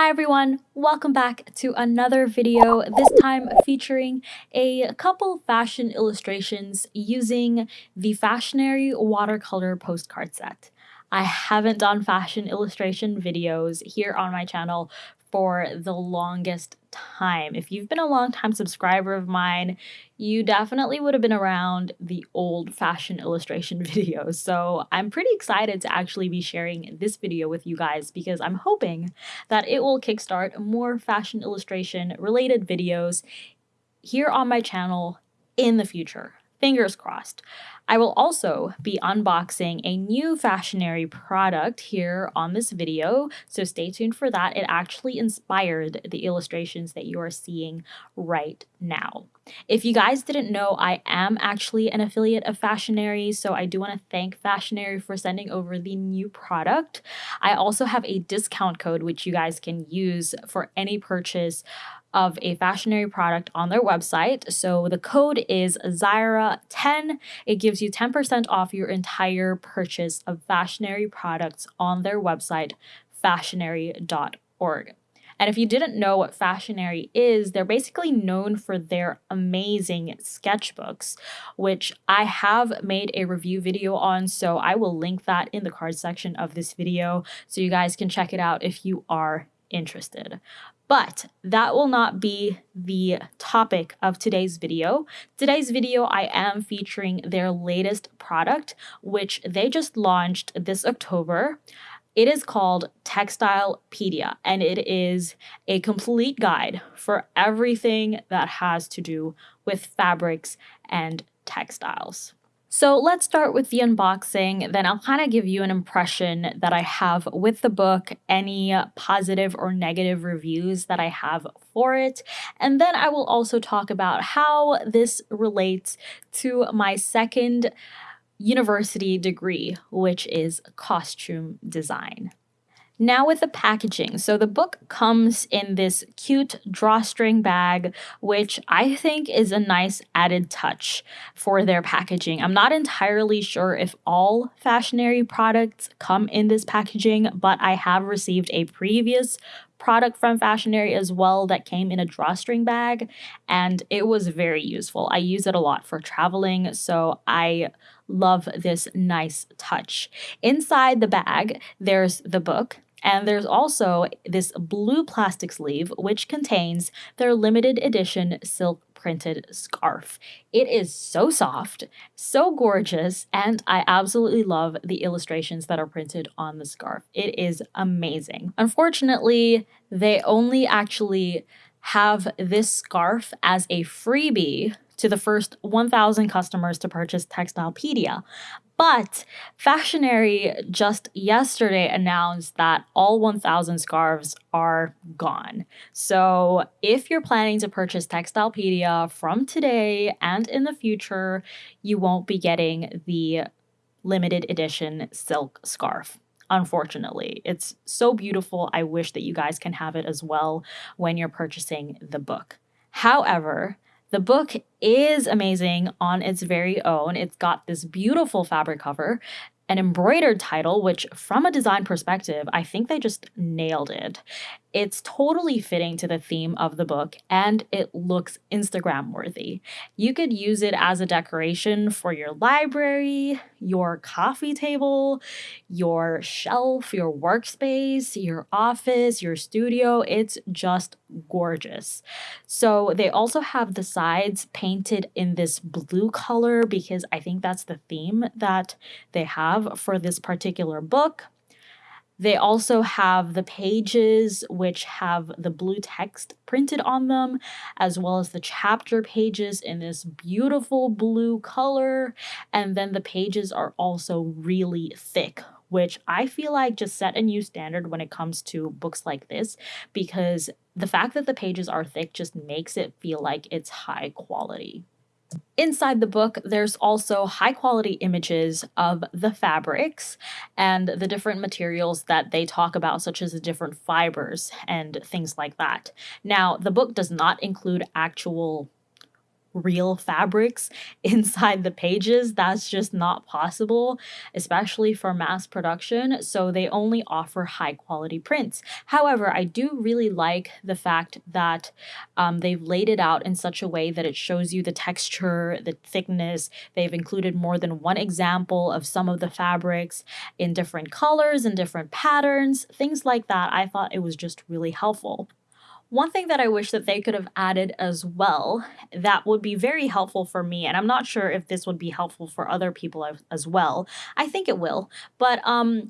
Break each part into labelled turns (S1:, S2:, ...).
S1: Hi everyone, welcome back to another video, this time featuring a couple fashion illustrations using the Fashionary watercolor postcard set. I haven't done fashion illustration videos here on my channel for the longest time. If you've been a long time subscriber of mine, you definitely would have been around the old fashioned illustration videos. So I'm pretty excited to actually be sharing this video with you guys because I'm hoping that it will kickstart more fashion illustration related videos here on my channel in the future. Fingers crossed. I will also be unboxing a new Fashionary product here on this video, so stay tuned for that. It actually inspired the illustrations that you are seeing right now. If you guys didn't know, I am actually an affiliate of Fashionary, so I do want to thank Fashionary for sending over the new product. I also have a discount code which you guys can use for any purchase of a fashionary product on their website. So the code is Zyra10. It gives you 10% off your entire purchase of fashionary products on their website, fashionary.org. And if you didn't know what Fashionary is, they're basically known for their amazing sketchbooks, which I have made a review video on. So I will link that in the card section of this video so you guys can check it out if you are interested. But that will not be the topic of today's video. Today's video, I am featuring their latest product, which they just launched this October. It is called Textilepedia, and it is a complete guide for everything that has to do with fabrics and textiles. So let's start with the unboxing, then I'll kind of give you an impression that I have with the book, any positive or negative reviews that I have for it, and then I will also talk about how this relates to my second university degree, which is costume design. Now with the packaging. So the book comes in this cute drawstring bag, which I think is a nice added touch for their packaging. I'm not entirely sure if all fashionary products come in this packaging, but I have received a previous product from Fashionary as well that came in a drawstring bag and it was very useful. I use it a lot for traveling, so I love this nice touch. Inside the bag, there's the book and there's also this blue plastic sleeve, which contains their limited edition silk printed scarf. It is so soft, so gorgeous, and I absolutely love the illustrations that are printed on the scarf. It is amazing. Unfortunately, they only actually have this scarf as a freebie to the first 1,000 customers to purchase Textilepedia. But Fashionary just yesterday announced that all 1,000 scarves are gone. So if you're planning to purchase Textilepedia from today and in the future, you won't be getting the limited edition silk scarf unfortunately. It's so beautiful. I wish that you guys can have it as well when you're purchasing the book. However, the book is amazing on its very own. It's got this beautiful fabric cover, an embroidered title, which, from a design perspective, I think they just nailed it. It's totally fitting to the theme of the book and it looks Instagram worthy. You could use it as a decoration for your library, your coffee table, your shelf, your workspace, your office, your studio. It's just gorgeous. So they also have the sides painted in this blue color because I think that's the theme that they have for this particular book. They also have the pages which have the blue text printed on them, as well as the chapter pages in this beautiful blue color. And then the pages are also really thick, which I feel like just set a new standard when it comes to books like this because the fact that the pages are thick just makes it feel like it's high quality. Inside the book, there's also high quality images of the fabrics and the different materials that they talk about, such as the different fibers and things like that. Now, the book does not include actual real fabrics inside the pages. That's just not possible, especially for mass production. So they only offer high quality prints. However, I do really like the fact that um, they've laid it out in such a way that it shows you the texture, the thickness. They've included more than one example of some of the fabrics in different colors and different patterns, things like that. I thought it was just really helpful. One thing that I wish that they could have added as well that would be very helpful for me, and I'm not sure if this would be helpful for other people as well. I think it will, but um,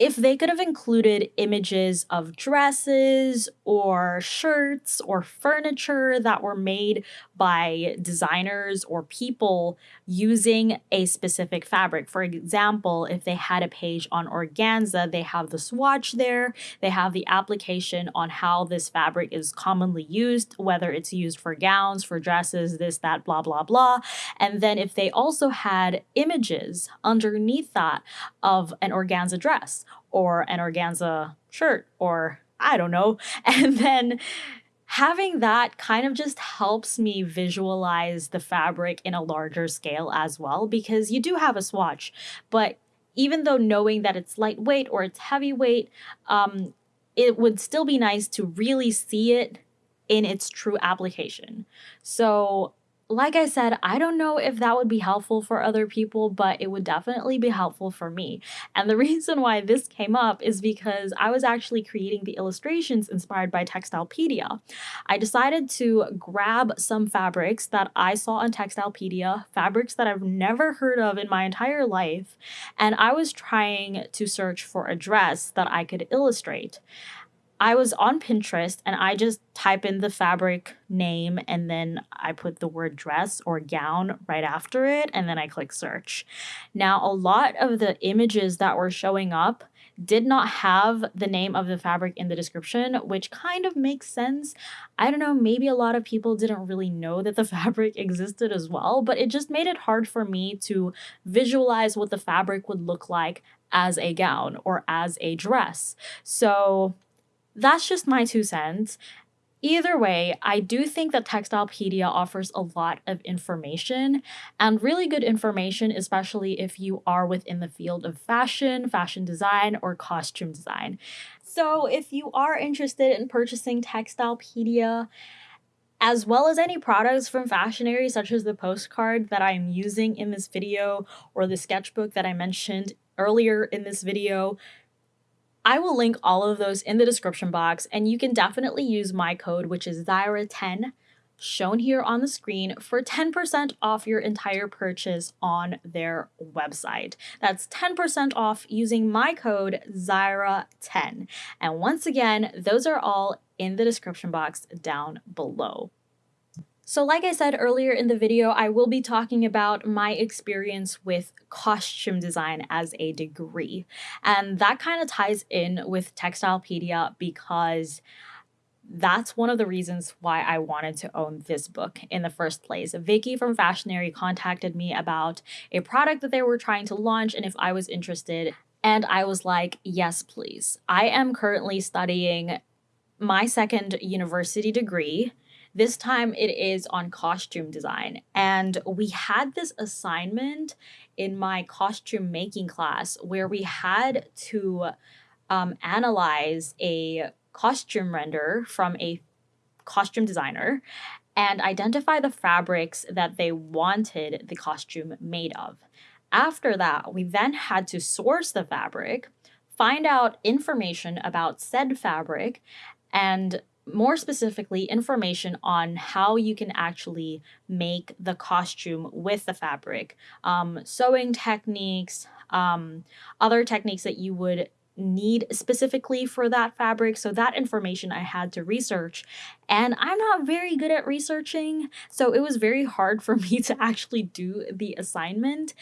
S1: if they could have included images of dresses or shirts or furniture that were made by designers or people using a specific fabric. For example, if they had a page on organza, they have the swatch there, they have the application on how this fabric is commonly used, whether it's used for gowns, for dresses, this, that, blah, blah, blah. And then if they also had images underneath that of an organza dress or an organza shirt or I don't know. And then having that kind of just helps me visualize the fabric in a larger scale as well because you do have a swatch, but even though knowing that it's lightweight or it's heavyweight, um, it would still be nice to really see it in its true application. So like I said, I don't know if that would be helpful for other people, but it would definitely be helpful for me. And the reason why this came up is because I was actually creating the illustrations inspired by Textilepedia. I decided to grab some fabrics that I saw on Textilepedia, fabrics that I've never heard of in my entire life, and I was trying to search for a dress that I could illustrate. I was on Pinterest and I just type in the fabric name and then I put the word dress or gown right after it and then I click search. Now, a lot of the images that were showing up did not have the name of the fabric in the description, which kind of makes sense. I don't know, maybe a lot of people didn't really know that the fabric existed as well, but it just made it hard for me to visualize what the fabric would look like as a gown or as a dress. So that's just my two cents. Either way, I do think that Textilepedia offers a lot of information and really good information, especially if you are within the field of fashion, fashion design, or costume design. So, if you are interested in purchasing Textilepedia, as well as any products from Fashionary, such as the postcard that I'm using in this video or the sketchbook that I mentioned earlier in this video, I will link all of those in the description box, and you can definitely use my code, which is Zyra10, shown here on the screen, for 10% off your entire purchase on their website. That's 10% off using my code Zyra10. And once again, those are all in the description box down below. So like I said earlier in the video, I will be talking about my experience with costume design as a degree. And that kind of ties in with Textilepedia because that's one of the reasons why I wanted to own this book in the first place. Vicky from Fashionary contacted me about a product that they were trying to launch and if I was interested. And I was like, yes, please. I am currently studying my second university degree this time it is on costume design. And we had this assignment in my costume making class where we had to um, analyze a costume render from a costume designer and identify the fabrics that they wanted the costume made of. After that, we then had to source the fabric, find out information about said fabric, and more specifically, information on how you can actually make the costume with the fabric, um, sewing techniques, um, other techniques that you would need specifically for that fabric. So that information I had to research and I'm not very good at researching. So it was very hard for me to actually do the assignment.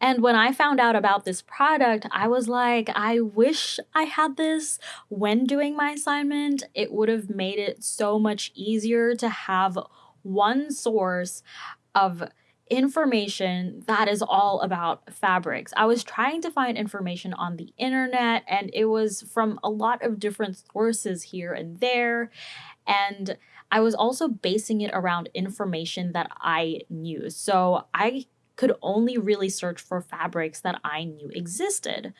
S1: And when I found out about this product, I was like, I wish I had this when doing my assignment. It would have made it so much easier to have one source of information that is all about fabrics. I was trying to find information on the internet and it was from a lot of different sources here and there. And I was also basing it around information that I knew. So I could only really search for fabrics that I knew existed.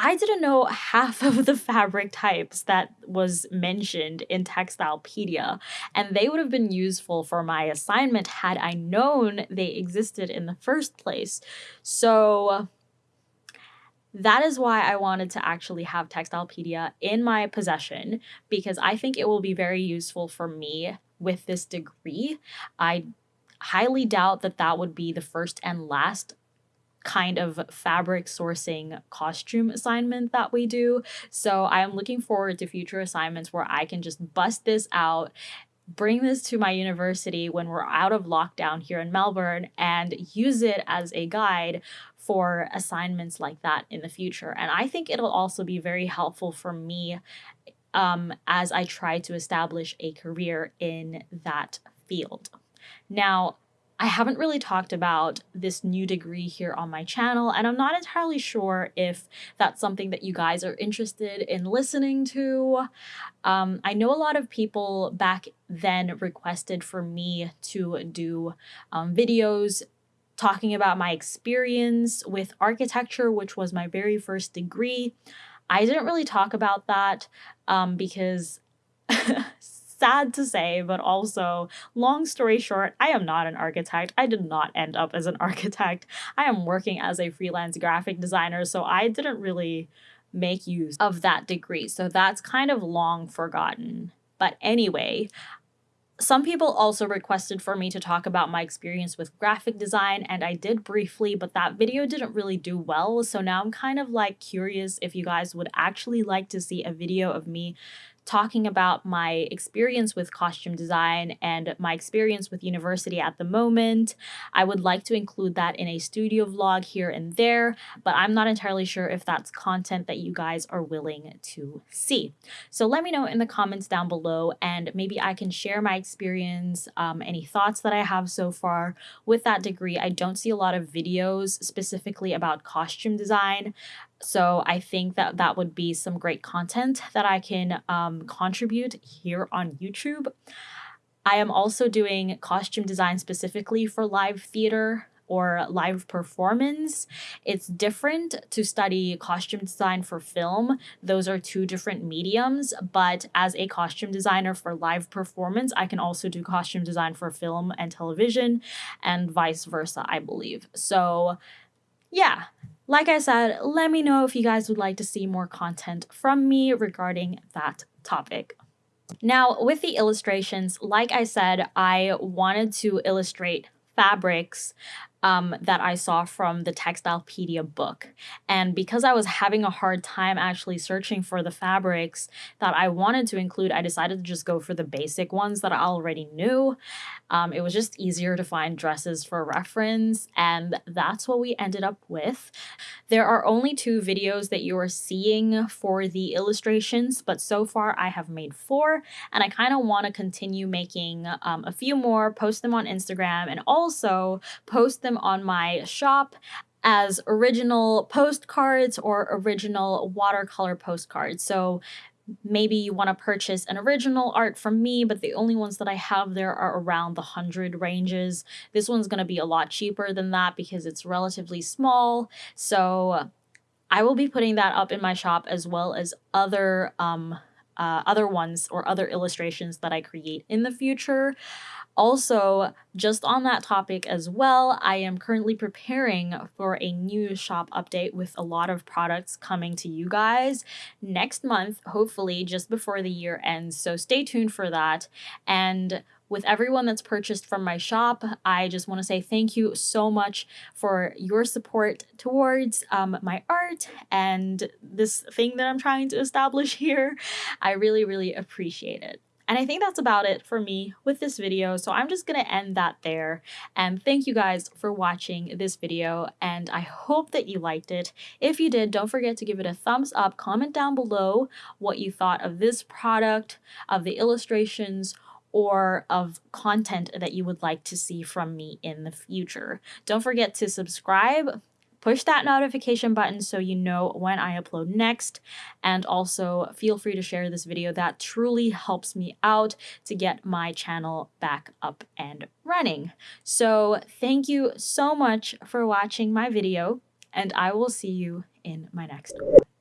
S1: I didn't know half of the fabric types that was mentioned in Textilepedia, and they would have been useful for my assignment had I known they existed in the first place. So that is why I wanted to actually have Textilepedia in my possession because I think it will be very useful for me with this degree. I highly doubt that that would be the first and last kind of fabric sourcing costume assignment that we do. So I am looking forward to future assignments where I can just bust this out bring this to my university when we're out of lockdown here in Melbourne and use it as a guide for assignments like that in the future. And I think it'll also be very helpful for me um, as I try to establish a career in that field. Now, I haven't really talked about this new degree here on my channel, and I'm not entirely sure if that's something that you guys are interested in listening to. Um, I know a lot of people back then requested for me to do um, videos talking about my experience with architecture, which was my very first degree. I didn't really talk about that um, because sad to say, but also, long story short, I am not an architect. I did not end up as an architect. I am working as a freelance graphic designer, so I didn't really make use of that degree. So that's kind of long forgotten. But anyway, some people also requested for me to talk about my experience with graphic design, and I did briefly, but that video didn't really do well. So now I'm kind of like curious if you guys would actually like to see a video of me talking about my experience with costume design and my experience with university at the moment. I would like to include that in a studio vlog here and there, but I'm not entirely sure if that's content that you guys are willing to see. So let me know in the comments down below and maybe I can share my experience, um, any thoughts that I have so far with that degree. I don't see a lot of videos specifically about costume design. So I think that that would be some great content that I can um, contribute here on YouTube. I am also doing costume design specifically for live theater or live performance. It's different to study costume design for film. Those are two different mediums, but as a costume designer for live performance, I can also do costume design for film and television and vice versa, I believe. So yeah, like I said, let me know if you guys would like to see more content from me regarding that topic. Now, with the illustrations, like I said, I wanted to illustrate fabrics um, that I saw from the Textilepedia book. And because I was having a hard time actually searching for the fabrics that I wanted to include, I decided to just go for the basic ones that I already knew. Um, it was just easier to find dresses for reference, and that's what we ended up with. There are only two videos that you are seeing for the illustrations, but so far I have made four, and I kind of want to continue making um, a few more, post them on Instagram, and also post them them on my shop as original postcards or original watercolor postcards. So maybe you want to purchase an original art from me, but the only ones that I have there are around the 100 ranges. This one's going to be a lot cheaper than that because it's relatively small. So I will be putting that up in my shop as well as other um, uh, other ones or other illustrations that I create in the future. Also, just on that topic as well, I am currently preparing for a new shop update with a lot of products coming to you guys next month, hopefully just before the year ends. So stay tuned for that. And with everyone that's purchased from my shop, I just want to say thank you so much for your support towards um, my art and this thing that I'm trying to establish here. I really, really appreciate it. And I think that's about it for me with this video. So I'm just going to end that there. And thank you guys for watching this video. And I hope that you liked it. If you did, don't forget to give it a thumbs up. Comment down below what you thought of this product, of the illustrations, or of content that you would like to see from me in the future. Don't forget to subscribe push that notification button so you know when I upload next. And also feel free to share this video. That truly helps me out to get my channel back up and running. So thank you so much for watching my video and I will see you in my next one.